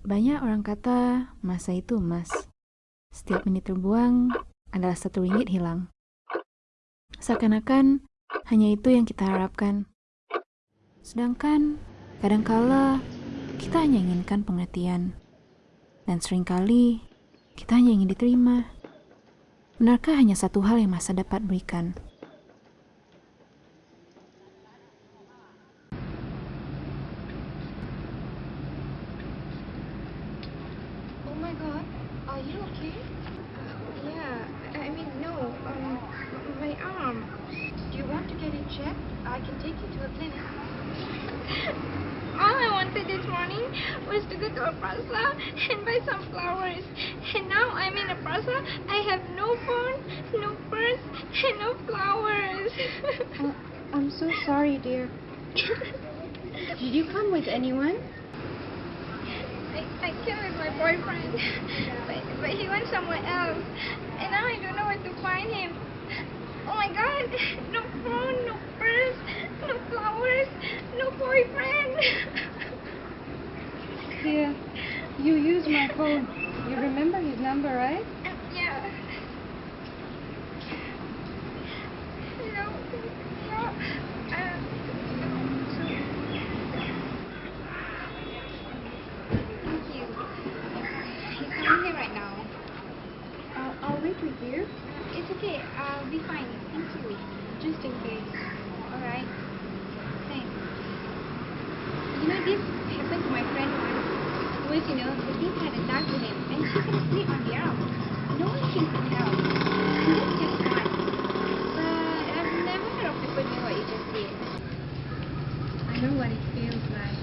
Banyak orang kata masa itu emas. Setiap menit terbuang adalah satu ringgit hilang. Seakan-akan hanya itu yang kita harapkan. Sedangkan kadangkala kita hanya inginkan pengertian. Dan sering kali kita hanya ingin diterima. Benarkah hanya satu hal yang masa dapat berikan? Go to a plaza and buy some flowers. And now I'm in a plaza. I have no phone, no purse, and no flowers. Uh, I'm so sorry, dear. Did you come with anyone? I, I came with my boyfriend, but, but he went somewhere else. And now I don't know where to find him. Oh my god, no phone, no purse, no flowers, no boyfriend. Dear, you used my phone. You remember his number, right? yeah. No, no, uh, Thank you. He's coming here right now. I'll, I'll wait with you. It's okay. I'll be fine. Thank you. Just in case. Alright. Thanks. You know, this happened to my friend once. Was, you know, the thief had attacked him and she couldn't sleep on the arm. No one came to help. And that's just one. But I've never heard of people doing what you just did. I know what it feels like.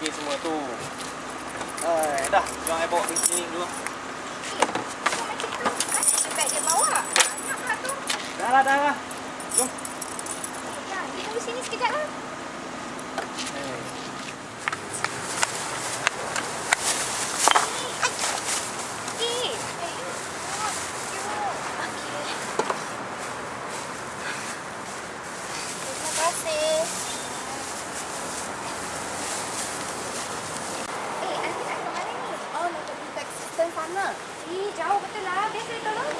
Fikir semua tu? Eh, dah, jom I bawa pergi klinik dulu. Beg dia bawa. Lah tu. Dah lah, dah lah. Jom. Ya, dia tunggu sini sekejap lah. Eh, Eh,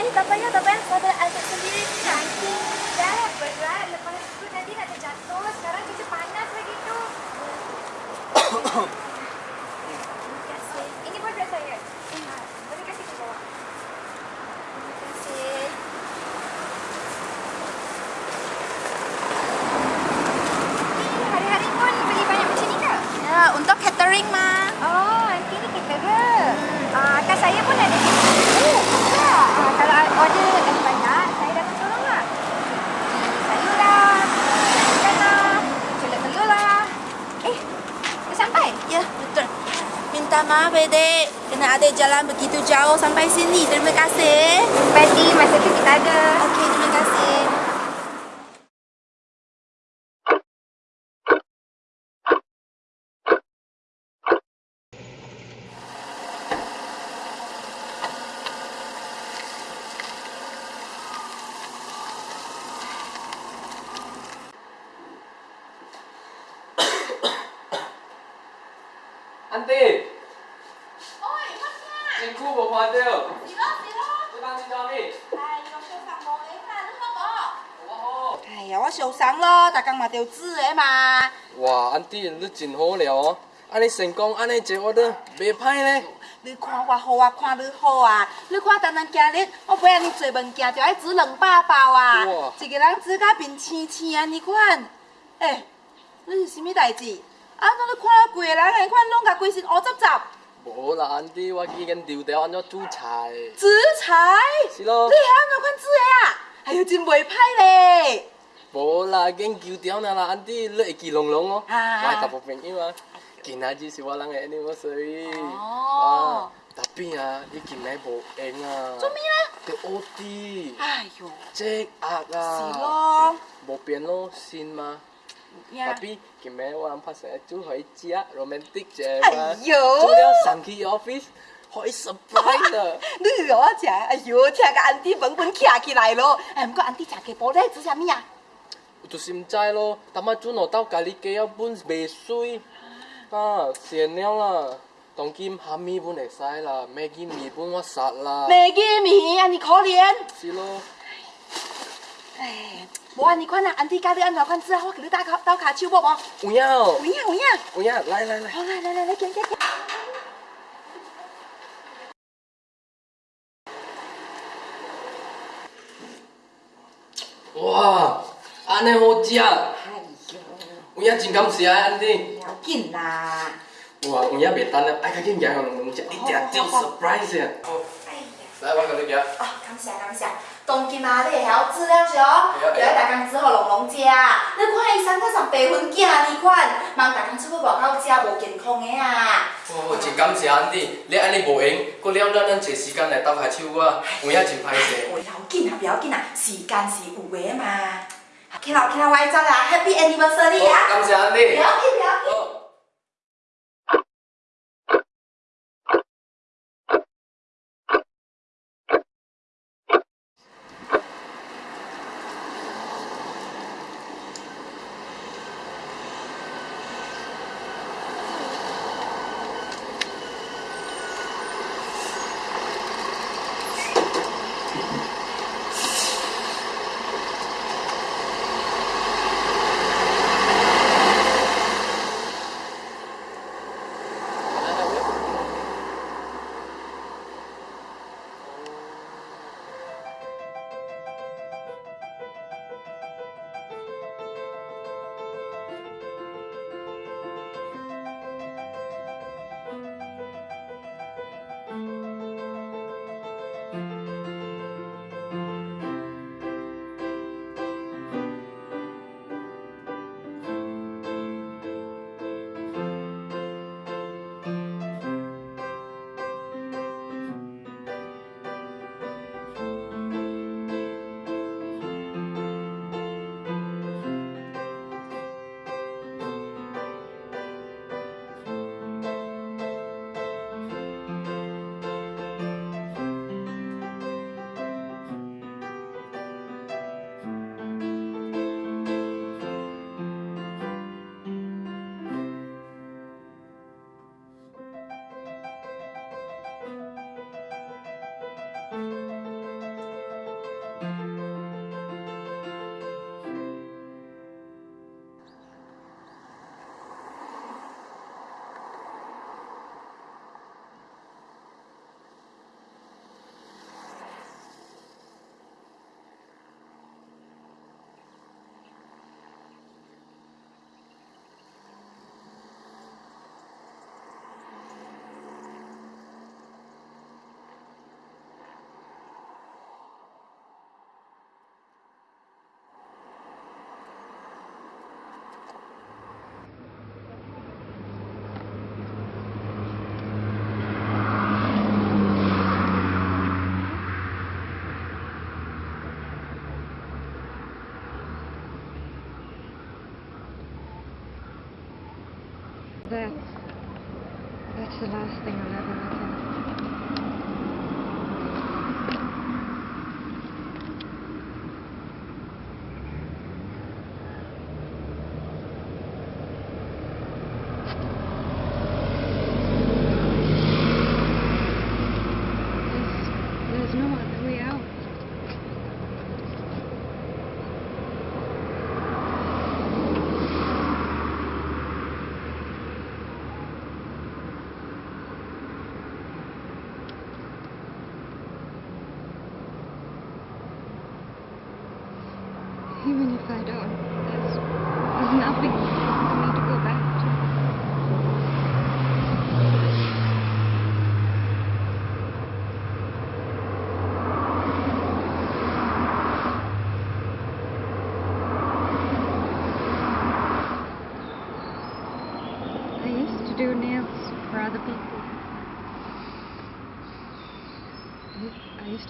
哎，打牌呀打牌呀，打牌呀 Minta maaf, Dek. Kena ada jalan begitu jauh sampai sini. Terima kasih. Pasti masa tu kita ada. 咯，大家嘛要知的嘛。哇，Auntie 你真好料哦！安尼成功，安尼坐我都袂歹呢。你看我好啊，看你好啊！你看单单今日我买安尼侪物件，就爱煮两百包啊哇！一个人煮甲面青青安尼款。诶、你是啥物代志？啊，怎你看我规个人安尼款，拢甲规身乌杂杂。无啦，Auntie 我已經調掉安怎煮菜。煮菜？是咯你係安怎款煮的啊？哎呦，哎，真袂歹咧。bố là gen cứu tiêu nào là anh đi lợi kỳ lồng lồng ó ngoài tập một mình mà. Kỳ nào chỉ xíu lăng em đi mà sorry à, tapi à đi kỳ này bố em à. Chuẩn bị á. Cái ô ti ayo chết à. À bố biến lo xin mà. Yeah. Tapi kime wan pas saya tu hoi chia romantic je mà. Ayo. Cho dia sang ki office hỏi surprise à. Nữ rõ chả, ayo chả cái anh đi vẫn vẫn kia kia lại lo. Em có anh đi chả cái bố đấy chứ sao mi à? 就是毋知咯，淡仔准学到家己家啊本袂水，啊，善了啦。当今虾米本会使啦，麦记面本我杀啦。麦记面，安尼可怜。是咯，哎，无安尼款啊，安迪教你安怎款子啊？我给你打卡倒骹手无无？有影哦有，影有影。有影，来来来。好，来来来来，行行行。哇， 安尼好食，哎有影真感谢啊，安尼。要紧啦。哇，有影袂等了，爱甲紧行龙龙食，一定要 surprise 啊！哎呀。来，我甲你行。哦，感谢感谢。当今啊，你会晓煮了是哦，会啊就爱逐工煮互龙龙食。你看伊三较上白粉囝呢款，茫逐工出去外口食无健康的啊。哦，真感谢安迪，你安尼无闲，搁了咱咱找时间来斗下手我，有影真歹势。不要紧啊，不要紧啊，时间是有的嘛。起来起来，我爱走啦，Happy Anniversary 好，啊！感谢你。不要紧不要紧。The last thing I'll ever look at.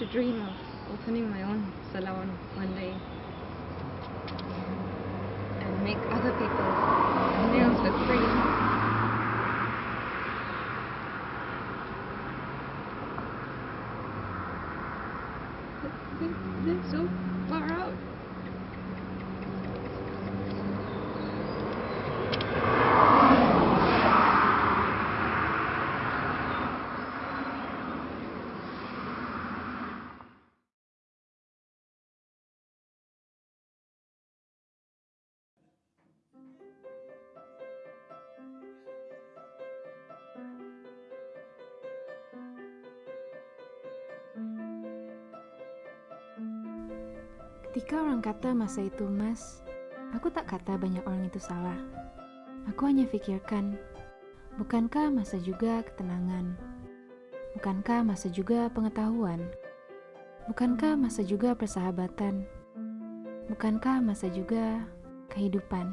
To dream of opening my own salon one day Ketika orang kata masa itu emas, aku tak kata banyak orang itu salah. Aku hanya pikirkan, bukankah masa juga ketenangan? Bukankah masa juga pengetahuan? Bukankah masa juga persahabatan? Bukankah masa juga kehidupan?